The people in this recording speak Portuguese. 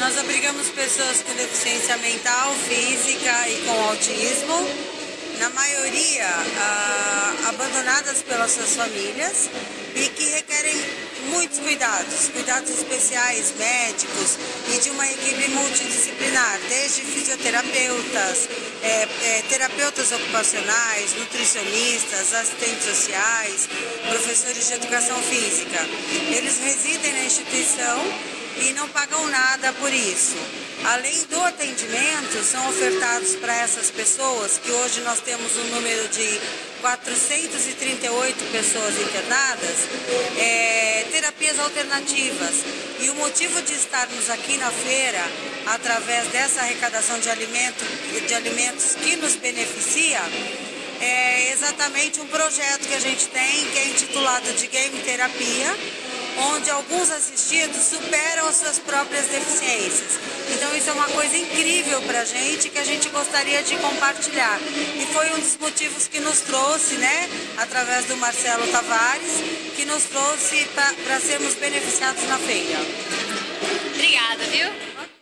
Nós abrigamos pessoas com deficiência mental, física e com autismo na maioria ah, abandonadas pelas suas famílias e que requerem muitos cuidados, cuidados especiais, médicos e de uma equipe multidisciplinar, desde fisioterapeutas, é, é, terapeutas ocupacionais, nutricionistas, assistentes sociais, professores de educação física. Eles residem na instituição e não pagam nada por isso. Além do atendimento, são ofertados para essas pessoas, que hoje nós temos um número de 438 pessoas internadas, é, terapias alternativas. E o motivo de estarmos aqui na feira, através dessa arrecadação de, alimento, de alimentos que nos beneficia, é exatamente um projeto que a gente tem, que é intitulado de Game Terapia, onde alguns assistidos superam as suas próprias deficiências. Então isso é uma coisa incrível para a gente que a gente gostaria de compartilhar. E foi um dos motivos que nos trouxe, né, através do Marcelo Tavares, que nos trouxe para sermos beneficiados na feira.